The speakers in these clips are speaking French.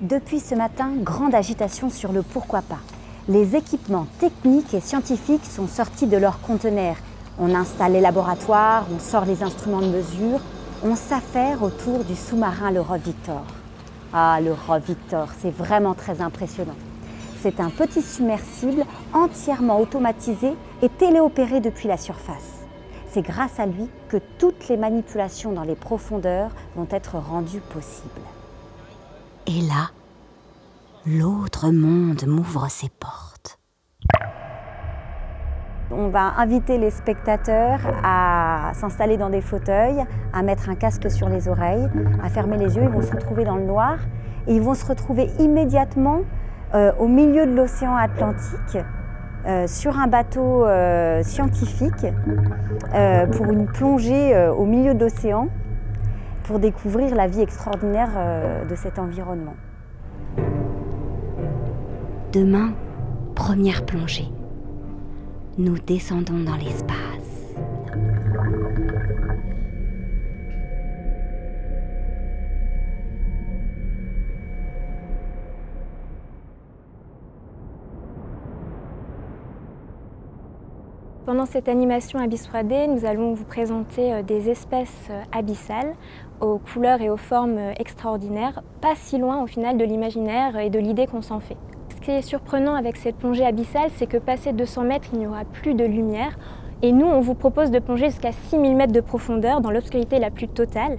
Depuis ce matin, grande agitation sur le pourquoi pas. Les équipements techniques et scientifiques sont sortis de leurs conteneurs. On installe les laboratoires, on sort les instruments de mesure, on s'affaire autour du sous-marin le Rove Victor. Ah, le Rove Victor, c'est vraiment très impressionnant. C'est un petit submersible entièrement automatisé et téléopéré depuis la surface. C'est grâce à lui que toutes les manipulations dans les profondeurs vont être rendues possibles. Et là, l'autre monde m'ouvre ses portes. On va inviter les spectateurs à s'installer dans des fauteuils, à mettre un casque sur les oreilles, à fermer les yeux. Ils vont se retrouver dans le noir et ils vont se retrouver immédiatement euh, au milieu de l'océan Atlantique euh, sur un bateau euh, scientifique pour une plongée au milieu de l'océan pour découvrir la vie extraordinaire euh, de cet environnement. Demain, première plongée. Nous descendons dans l'espace. Pendant cette animation Abyss 3D, nous allons vous présenter euh, des espèces euh, abyssales aux couleurs et aux formes euh, extraordinaires, pas si loin au final de l'imaginaire et de l'idée qu'on s'en fait. Ce qui est surprenant avec cette plongée abyssale, c'est que passé 200 mètres, il n'y aura plus de lumière. Et nous, on vous propose de plonger jusqu'à 6000 mètres de profondeur dans l'obscurité la plus totale.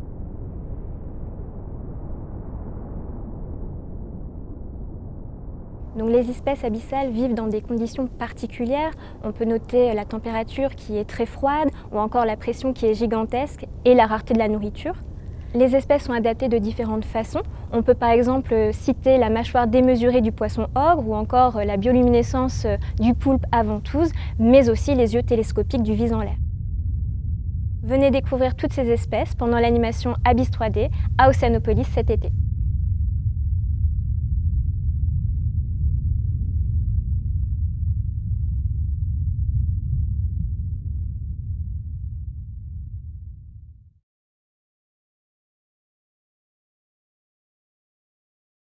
Les espèces abyssales vivent dans des conditions particulières. On peut noter la température qui est très froide ou encore la pression qui est gigantesque et la rareté de la nourriture. Les espèces sont adaptées de différentes façons. On peut par exemple citer la mâchoire démesurée du poisson ogre ou encore la bioluminescence du poulpe ventouse, mais aussi les yeux télescopiques du vis en l'air. Venez découvrir toutes ces espèces pendant l'animation Abyss 3D à Océanopolis cet été.